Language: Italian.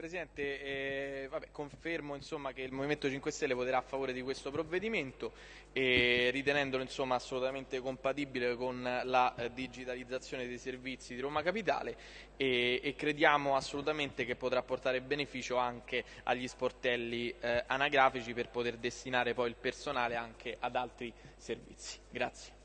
Presidente, eh, vabbè, confermo insomma, che il Movimento 5 Stelle voterà a favore di questo provvedimento e ritenendolo insomma, assolutamente compatibile con la eh, digitalizzazione dei servizi di Roma Capitale e, e, crediamo assolutamente che potrà portare beneficio anche agli sportelli eh, anagrafici per poter destinare poi il personale anche ad altri servizi. Grazie.